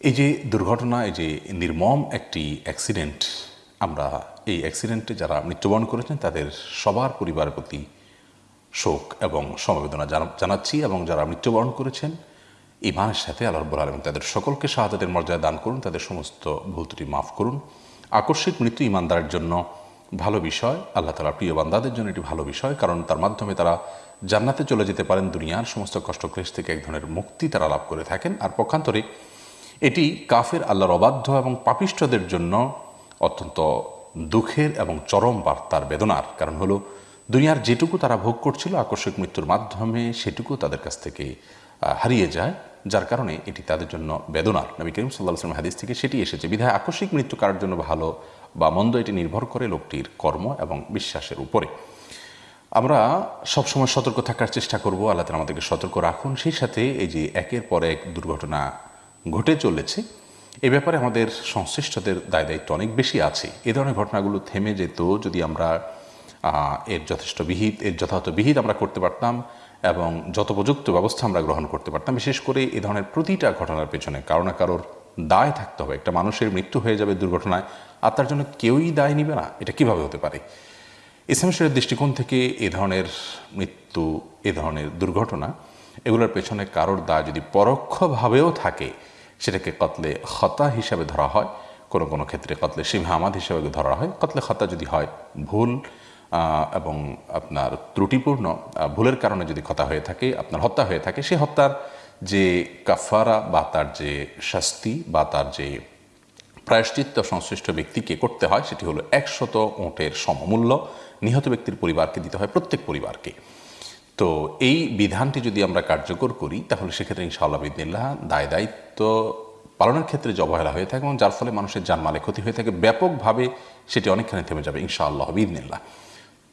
এই যে দুর্ঘটনা, এই যে নির্মম একটি অ্যাক্সিডেন্ট আমরা এই অ্যাক্সিডেন্টে যারা মৃত্যুবরণ করেছেন, তাদের সবার পরিবারের প্রতি শোক এবং সমবেদনা জানা- জানাচ্ছি এবং যারা মৃত্যুবরণ করেছেন, ইমানের সাথে আল্লাহ রব্বুল আলম তাদের সকলকে শাহাদাতের মর্যাদা দান করুন, তাদের সমস্ত ভুল ত্রুটি মাফ করুন। আকস্মিক মৃত্যু ইমানদারের জন্য ভালো বিষয়, আল্লাহ তালা প্রিয় বান্দাদের জন্য এটি ভালো বিষয়, কারণ তার মাধ্যমে তারা জান্নাতে চলে যেতে পারেন, দুনিয়ার সমস্ত কষ্টক্লেশ থেকে এক ধরনের মুক্তি তারা লাভ করে থাকেন। আর পক্ষান্তরে এটি কাফের আল্লাহর অবাধ্য এবং পাপিষ্ঠদের জন্য অত্যন্ত দুঃখের এবং চরম বার্তার বেদনার। কারণ হলো, দুনিয়ার যেটুকু তারা ভোগ করছিল আকস্মিক মৃত্যুর মাধ্যমে, সেটুকু তাদের কাছ থেকে হারিয়ে যায়, যার কারণে এটি তাদের জন্য বেদনার। নবী করিম সাল্লাহ হাদিস থেকে সেটি এসেছে। বিধায় আকস্মিক মৃত্যু কারোর জন্য ভালো বা মন্দ এটি নির্ভর করে লোকটির কর্ম এবং বিশ্বাসের উপরে। আমরা সবসময় সতর্ক থাকার চেষ্টা করব। আল্লাহ আমাদেরকে সতর্ক রাখুন। সেই সাথে এই যে একের পর এক দুর্ঘটনা ঘটে চলেছে, এ ব্যাপারে আমাদের সংশ্লিষ্টদের দায় দায়িত্ব অনেক বেশি আছে। এ ধরনের ঘটনাগুলো থেমে যেত যদি আমরা এর যথেষ্ট বিহিত, এর যথাযথ বিহিত আমরা করতে পারতাম এবং যথোপযুক্ত ব্যবস্থা আমরা গ্রহণ করতে পারতাম, বিশেষ করে এ ধরনের প্রতিটা ঘটনার পেছনে কারও না কারোর দায় থাকতে হবে। একটা মানুষের মৃত্যু হয়ে যাবে দুর্ঘটনায়, আর তার জন্য কেউই দায় নিবে না। এটা কীভাবে হতে পারে? ইসলাম দৃষ্টিকোণ থেকে এ ধরনের মৃত্যু, এ ধরনের দুর্ঘটনা, এগুলোর পেছনে কারোর দায় যদি পরোক্ষভাবেও থাকে সেটাকে কতলে খতা হিসাবে ধরা হয়, কোনো কোনো ক্ষেত্রে কতলে শিবহা আমাদ হিসাবে ধরা হয়, কতলে খতা যদি হয় ভুল এবং আপনার ত্রুটিপূর্ণ ভুলের কারণে যদি ক্ষতা হয়ে থাকে, আপনার হত্যা হয়ে থাকে, সে হত্যার যে কাফারা বা তার যে শাস্তি বা তার যে প্রায়শ্চিত্ত সংশ্লিষ্ট ব্যক্তিকে করতে হয়, সেটি হলো একশত ওঁটের সমমূল্য, নিহত ব্যক্তির পরিবারকে দিতে হয়, প্রত্যেক পরিবারকে। তো এই বিধানটি যদি আমরা কার্যকর করি, তাহলে সেক্ষেত্রে ইনশাআল্লাহ বিদিল্লাহ দায় দায়িত্ব পালনের ক্ষেত্রে যে অবহেলা হয়ে থাকে এবং যার ফলে মানুষের জানমালে ক্ষতি হয়ে থাকে, ব্যাপকভাবে সেটি অনেকখানি থেমে যাবে ইনশাআল্লাহ বিদিনিল্লাহ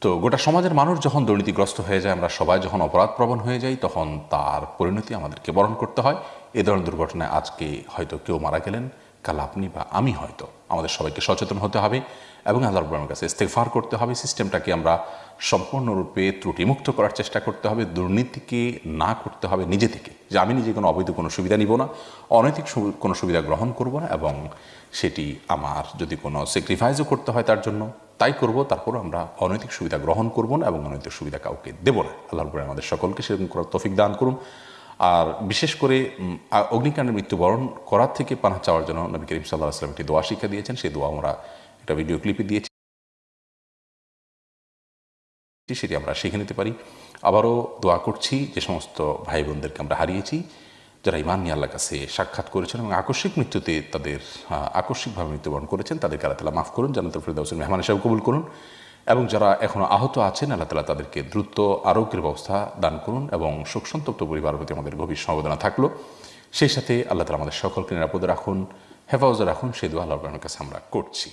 তো গোটা সমাজের মানুষ যখন দুর্নীতিগ্রস্ত হয়ে যায়, আমরা সবাই যখন অপরাধপ্রবণ হয়ে যাই, তখন তার পরিণতি আমাদেরকে বরণ করতে হয়। এ ধরনের দুর্ঘটনায় আজকে হয়তো কেউ মারা গেলেন। কাল আপনি বা আমি হয়তো আমাদের সবাইকে সচেতন হতে হবে এবং আল্লাহ রব্বুলের কাছে ইস্তেফার করতে হবে। সিস্টেমটাকে আমরা সম্পূর্ণরূপে ত্রুটিমুক্ত করার চেষ্টা করতে হবে, দুর্নীতিকে না করতে হবে নিজে থেকে। যে আমি নিজে কোনো অবৈধ কোনো সুবিধা নিব না, অনৈতিক কোনো সুবিধা গ্রহণ করব না এবং সেটি আমার যদি কোনো স্যাক্রিফাইসও করতে হয় তার জন্য, তাই করব, তারপর আমরা অনৈতিক সুবিধা গ্রহণ করব না এবং অনৈতিক সুবিধা কাউকে দেব না। আল্লাহ রব্বুল আমাদের সকলকে সেরকম করার তফিক দান করুন। আর বিশেষ করে উম, আ- অগ্নিকাণ্ডে মৃত্যুবরণ করার থেকে পানা চাওয়ার জন্য নবী করিম সাল্লাহ আসলাম একটি দোয়া শিক্ষা দিয়েছেন। সেই দোয়া আমরা একটা ভিডিও ক্লিপে দিয়েছি। সেটি আমরা শিখে নিতে পারি। আবারও দোয়া করছি যে সমস্ত ভাই বোনদেরকে আমরা হারিয়েছি যারা ইমান নিয়ে আল্লাহর কাছে সাক্ষাৎ করেছেন এবং আকস্মিক মৃত্যুতে তাদের আকস্মিকভাবে মৃত্যুবরণ করেছেন তাদেরকে আল্লাহ মাফ করুন জানাতুল ফিরদাউসের মেহমান হিসাবে কবুল করুন। এবং যারা এখনও আহত আছেন, আল্লাহ তালা তাদেরকে দ্রুত আরোগ্যের ব্যবস্থা দান করুন এবং শোকসন্তপ্ত পরিবারের প্রতি আমাদের গভীর সমবেদনা থাকল। সেই সাথে আল্লাহ তালা আমাদের সকলকে নিরাপদে রাখুন, হেফাজতে রাখুন। সেই দোয়া আল্লাহ কাছে আমরা করছি।